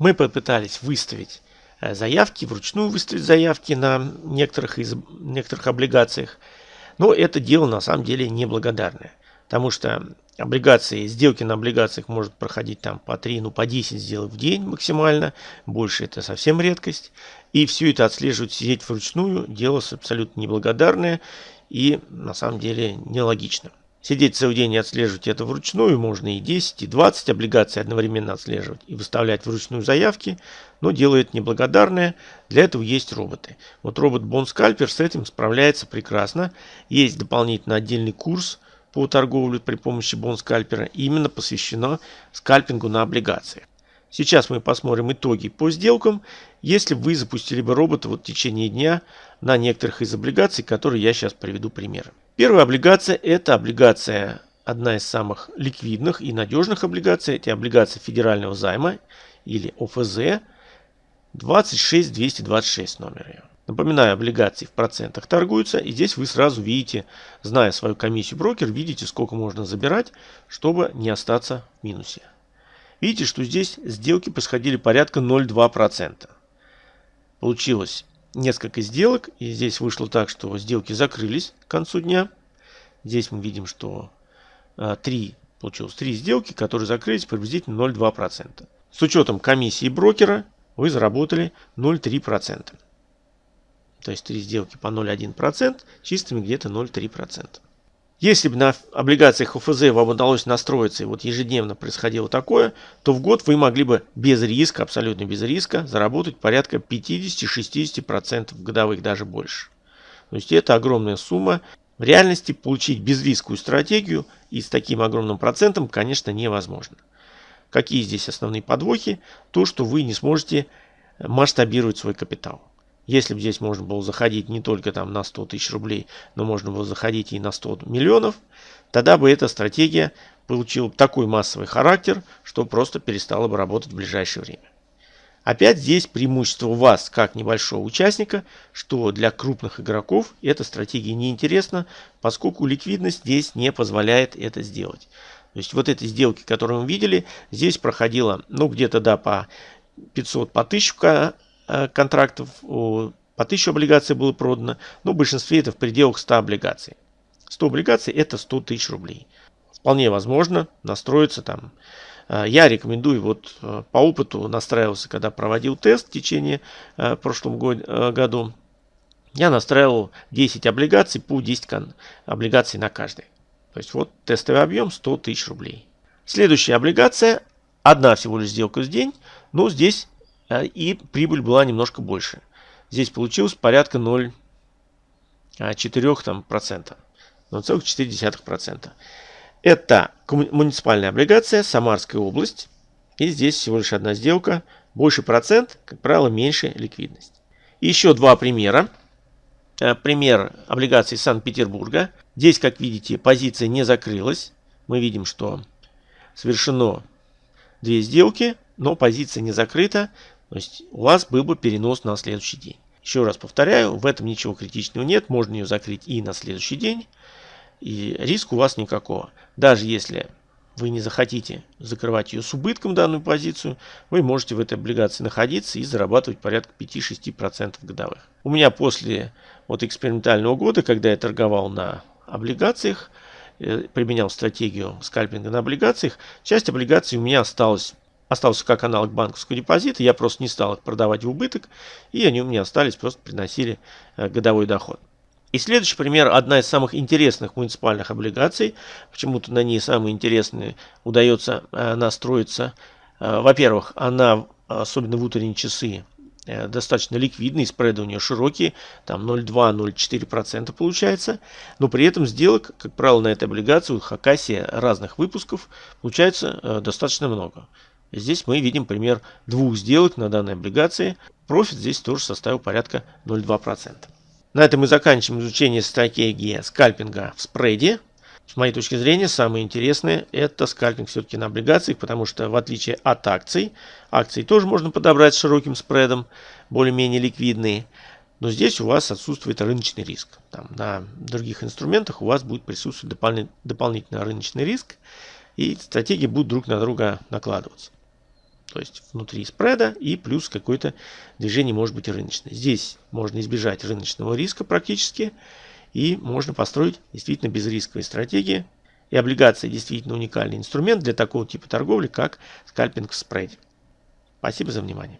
Мы попытались выставить э, заявки, вручную выставить заявки на некоторых, из, некоторых облигациях. Но это дело на самом деле неблагодарное. Потому что облигации, сделки на облигациях может проходить там по 3, ну по 10 сделок в день максимально. Больше это совсем редкость. И все это отслеживать, сидеть вручную, дело абсолютно неблагодарное и на самом деле нелогично. Сидеть целый день и отслеживать это вручную можно и 10, и 20 облигаций одновременно отслеживать и выставлять вручную заявки, но делает неблагодарное. Для этого есть роботы. Вот робот Bond с этим справляется прекрасно. Есть дополнительно отдельный курс по торговле при помощи Bond именно посвящено скальпингу на облигациях. Сейчас мы посмотрим итоги по сделкам, если вы запустили бы робота вот в течение дня на некоторых из облигаций, которые я сейчас приведу примеры. Первая облигация – это облигация, одна из самых ликвидных и надежных облигаций. Это облигация федерального займа или ОФЗ 26226 номер ее. Напоминаю, облигации в процентах торгуются, и здесь вы сразу видите, зная свою комиссию брокер, видите, сколько можно забирать, чтобы не остаться в минусе. Видите, что здесь сделки происходили порядка 0,2%. Получилось несколько сделок, и здесь вышло так, что сделки закрылись к концу дня. Здесь мы видим, что 3, а, получилось 3 сделки, которые закрылись приблизительно 0,2%. С учетом комиссии брокера вы заработали 0,3%. То есть 3 сделки по 0,1%, чистыми где-то 0,3%. Если бы на облигациях ОФЗ вам удалось настроиться и вот ежедневно происходило такое, то в год вы могли бы без риска, абсолютно без риска, заработать порядка 50-60% годовых, даже больше. То есть это огромная сумма. В реальности получить безрисковую стратегию и с таким огромным процентом, конечно, невозможно. Какие здесь основные подвохи? То, что вы не сможете масштабировать свой капитал. Если бы здесь можно было заходить не только там на 100 тысяч рублей, но можно было заходить и на 100 миллионов, тогда бы эта стратегия получила такой массовый характер, что просто перестала бы работать в ближайшее время. Опять здесь преимущество у вас, как небольшого участника, что для крупных игроков эта стратегия неинтересна, поскольку ликвидность здесь не позволяет это сделать. То есть вот эти сделки, которые мы видели, здесь проходило, ну где-то да, по 500, по 1000 Э, контрактов, по 1000 облигаций было продано, но в большинстве это в пределах 100 облигаций. 100 облигаций это 100 тысяч рублей. Вполне возможно настроиться там. Э, я рекомендую, вот э, по опыту настраивался, когда проводил тест в течение в прошлом году, я настраивал 10 облигаций по 10 облигаций на каждой. То есть вот тестовый объем 100 тысяч рублей. Следующая облигация, одна всего лишь сделка в день, но здесь и прибыль была немножко больше. Здесь получилось порядка 0,4%. 0,4%. Это муниципальная облигация, Самарская область. И здесь всего лишь одна сделка. Больше процент, как правило, меньше ликвидность. еще два примера. Э, пример облигаций Санкт-Петербурга. Здесь, как видите, позиция не закрылась. Мы видим, что совершено две сделки, но позиция не закрыта. То есть у вас был бы перенос на следующий день. Еще раз повторяю, в этом ничего критичного нет. Можно ее закрыть и на следующий день. И риска у вас никакого. Даже если вы не захотите закрывать ее с убытком, данную позицию, вы можете в этой облигации находиться и зарабатывать порядка 5-6% годовых. У меня после вот экспериментального года, когда я торговал на облигациях, э, применял стратегию скальпинга на облигациях, часть облигаций у меня осталась остался как аналог банковского депозита, я просто не стал их продавать в убыток, и они у меня остались, просто приносили э, годовой доход. И следующий пример, одна из самых интересных муниципальных облигаций, почему-то на ней самые интересные удается э, настроиться. Э, во-первых, она, особенно в утренние часы, достаточно ликвидный, спреды у нее широкие, там 0,2-0,4% получается, но при этом сделок, как правило, на этой облигации у Хакасии разных выпусков получается достаточно много. Здесь мы видим пример двух сделок на данной облигации. Профит здесь тоже составил порядка 0,2%. На этом мы заканчиваем изучение стратегии скальпинга в спреде. С моей точки зрения, самое интересное это скальпинг все-таки на облигациях, потому что в отличие от акций, акции тоже можно подобрать с широким спредом, более-менее ликвидные. Но здесь у вас отсутствует рыночный риск. Там, на других инструментах у вас будет присутствовать дополнительный рыночный риск, и стратегии будут друг на друга накладываться. То есть внутри спреда и плюс какое-то движение может быть рыночное. Здесь можно избежать рыночного риска практически. И можно построить действительно безрисковые стратегии. И облигации действительно уникальный инструмент для такого типа торговли, как скальпинг в спреде. Спасибо за внимание.